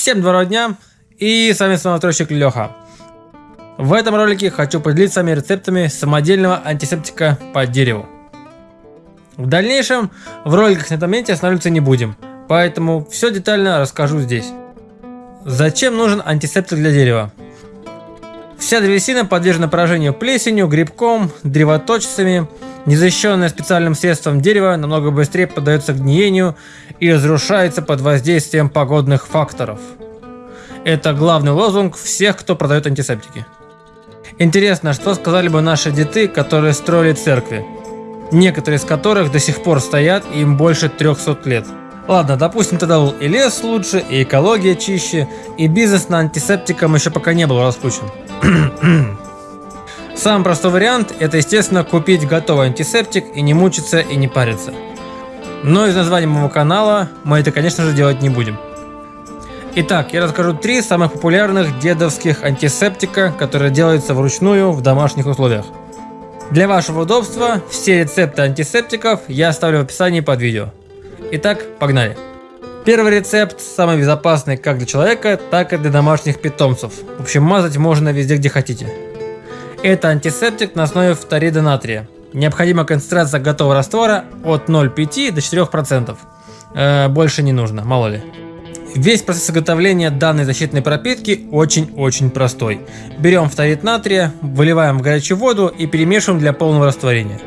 Всем доброго дня, и с вами самотрощик Леха. В этом ролике хочу поделиться с вами рецептами самодельного антисептика по дереву. В дальнейшем в роликах на этом моменте останавливаться не будем, поэтому все детально расскажу здесь. Зачем нужен антисептик для дерева? Вся древесина подвержена поражению плесенью, грибком, древоточцами. Незащищенное специальным средством дерево намного быстрее поддается гниению и разрушается под воздействием погодных факторов. Это главный лозунг всех, кто продает антисептики. Интересно, что сказали бы наши деды, которые строили церкви, некоторые из которых до сих пор стоят и им больше 300 лет. Ладно, допустим, тогда был и лес лучше, и экология чище, и бизнес на антисептикам еще пока не был раскручен. Самый простой вариант – это, естественно, купить готовый антисептик и не мучиться и не париться. Но из названия моего канала мы это, конечно же, делать не будем. Итак, я расскажу три самых популярных дедовских антисептика, которые делаются вручную в домашних условиях. Для вашего удобства все рецепты антисептиков я оставлю в описании под видео. Итак, погнали. Первый рецепт самый безопасный как для человека, так и для домашних питомцев. В общем, мазать можно везде, где хотите. Это антисептик на основе фторида натрия. Необходима концентрация готового раствора от 0,5 до 4%. Э, больше не нужно, мало ли. Весь процесс изготовления данной защитной пропитки очень-очень простой. Берем фторид натрия, выливаем в горячую воду и перемешиваем для полного растворения,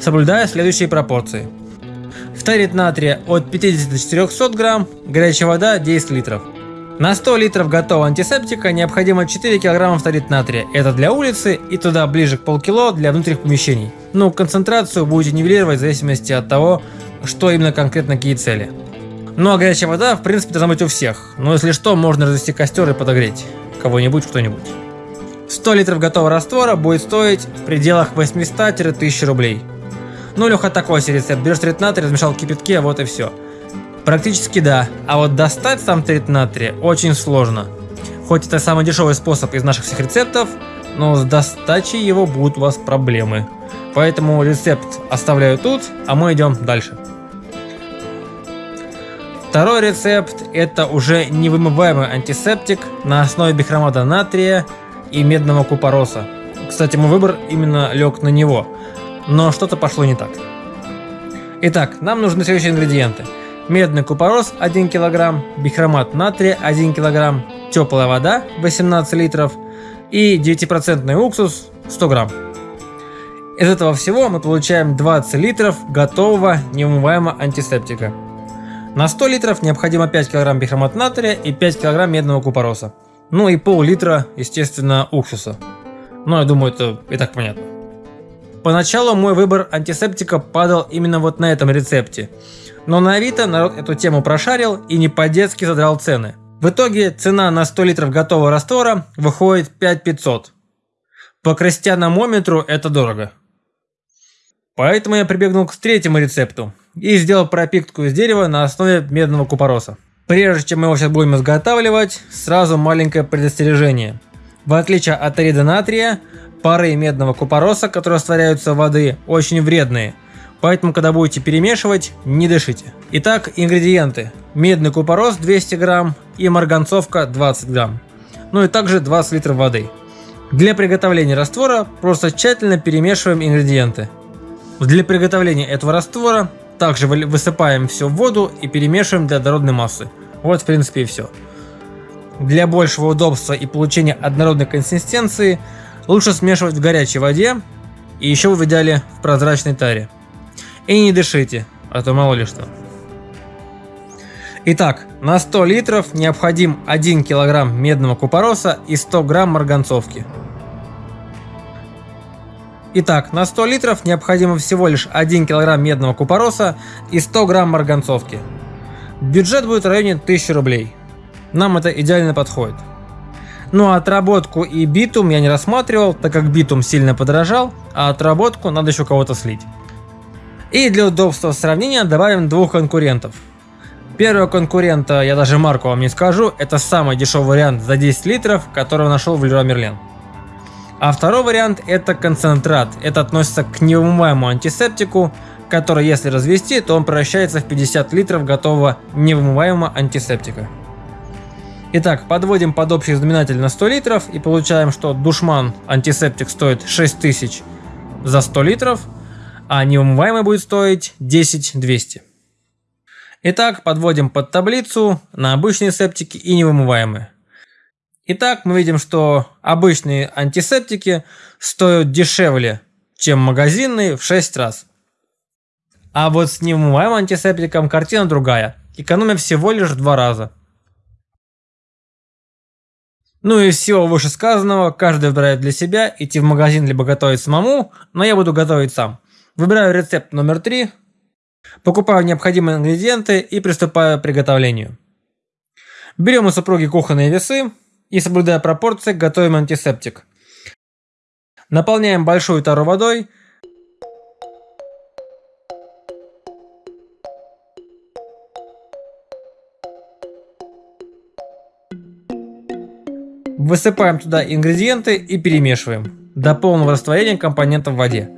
соблюдая следующие пропорции. Фторид натрия от 50 до 400 грамм, горячая вода 10 литров. На 100 литров готового антисептика необходимо 4 килограмма фторид натрия. Это для улицы и туда ближе к полкило для внутренних помещений. Ну, концентрацию будете нивелировать в зависимости от того, что именно конкретно какие цели. Ну а горячая вода в принципе должна быть у всех. Но если что, можно развести костер и подогреть кого-нибудь что-нибудь. 100 литров готового раствора будет стоить в пределах 800-1000 рублей. Ну, Леха, такой себе рецепт. Берешь трит натрия, размешал в кипятке, вот и все. Практически да, а вот достать сам трит натрия очень сложно. Хоть это самый дешевый способ из наших всех рецептов, но с достачей его будут у вас проблемы. Поэтому рецепт оставляю тут, а мы идем дальше. Второй рецепт это уже невымываемый антисептик на основе бихромата натрия и медного купороса. Кстати, мой выбор именно лег на него но что-то пошло не так. Итак, нам нужны следующие ингредиенты. Медный купорос 1 кг, бихромат натрия 1 кг, теплая вода 18 литров и 9% уксус 100 грамм. Из этого всего мы получаем 20 литров готового невымываемого антисептика. На 100 литров необходимо 5 кг бихромат натрия и 5 кг медного купороса. Ну и пол-литра, естественно, уксуса. Но я думаю, это и так понятно. Поначалу мой выбор антисептика падал именно вот на этом рецепте. Но на Авито народ эту тему прошарил и не по-детски задрал цены. В итоге цена на 100 литров готового раствора выходит 5500. По крестьяномометру это дорого. Поэтому я прибегнул к третьему рецепту и сделал пропитку из дерева на основе медного купороса. Прежде чем мы его сейчас будем изготавливать, сразу маленькое предостережение. В отличие от арида натрия, пары медного купороса, которые растворяются в воды, очень вредные. Поэтому, когда будете перемешивать, не дышите. Итак, ингредиенты. Медный купорос 200 грамм и марганцовка 20 грамм. Ну и также 20 литров воды. Для приготовления раствора просто тщательно перемешиваем ингредиенты. Для приготовления этого раствора также высыпаем все в воду и перемешиваем для однородной массы. Вот в принципе и все. Для большего удобства и получения однородной консистенции Лучше смешивать в горячей воде и еще в идеале в прозрачной таре. И не дышите, а то мало ли что. Итак, на 100 литров необходим 1 кг медного купороса и 100 грамм марганцовки. Итак, на 100 литров необходимо всего лишь 1 кг медного купороса и 100 грамм марганцовки. Бюджет будет в районе 1000 рублей. Нам это идеально подходит. Ну а отработку и битум я не рассматривал, так как битум сильно подорожал, а отработку надо еще кого-то слить. И для удобства сравнения добавим двух конкурентов. Первого конкурента, я даже марку вам не скажу, это самый дешевый вариант за 10 литров, которого нашел в Леруа Мерлен. А второй вариант это концентрат, это относится к невымываемому антисептику, который если развести, то он превращается в 50 литров готового невымываемого антисептика. Итак, подводим под общий знаменатель на 100 литров и получаем, что душман антисептик стоит 6000 за 100 литров, а невымываемый будет стоить 10200. Итак, подводим под таблицу на обычные септики и невымываемые. Итак, мы видим, что обычные антисептики стоят дешевле, чем магазинные в 6 раз. А вот с невымываемым антисептиком картина другая. Экономия всего лишь в 2 раза. Ну и из всего вышесказанного, каждый выбирает для себя, идти в магазин либо готовить самому, но я буду готовить сам. Выбираю рецепт номер 3, покупаю необходимые ингредиенты и приступаю к приготовлению. Берем у супруги кухонные весы и, соблюдая пропорции, готовим антисептик. Наполняем большую тару водой. Высыпаем туда ингредиенты и перемешиваем до полного растворения компонентов в воде.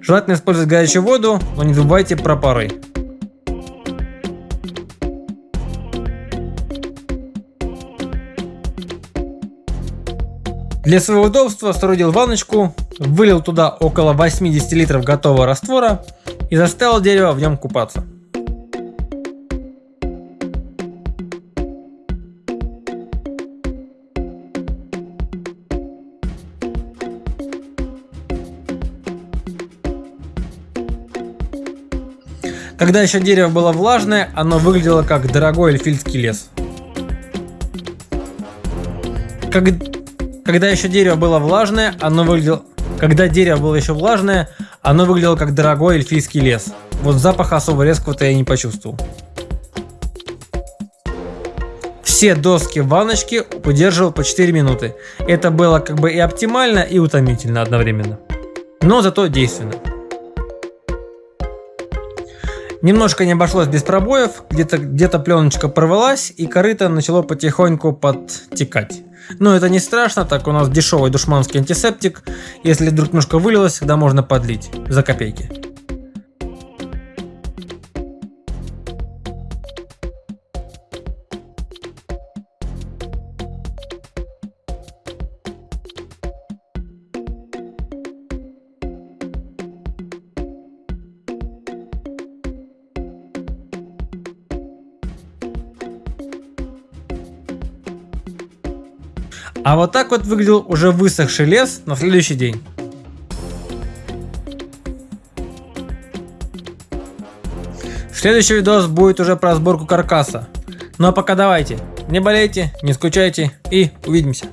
Желательно использовать горячую воду, но не забывайте про пары. Для своего удобства соорудил ванночку, вылил туда около 80 литров готового раствора и заставил дерево в нем купаться. Когда еще дерево было влажное, оно выглядело как дорогой эльфийский лес. Как... Когда еще дерево было влажное, оно выглядело... Когда дерево было еще влажное, оно выглядело как дорогой эльфийский лес. Вот запаха особо резкого-то я не почувствовал. Все доски в ванночке удерживал по 4 минуты. Это было как бы и оптимально, и утомительно одновременно. Но зато действенно. Немножко не обошлось без пробоев, где-то где, пленочка порвалась и корыто начало потихоньку подтекать. Но это не страшно, так у нас дешевый душманский антисептик. Если вдруг немножко вылилось, всегда можно подлить за копейки. А вот так вот выглядел уже высохший лес на следующий день. Следующий видос будет уже про сборку каркаса. Ну а пока давайте, не болейте, не скучайте и увидимся.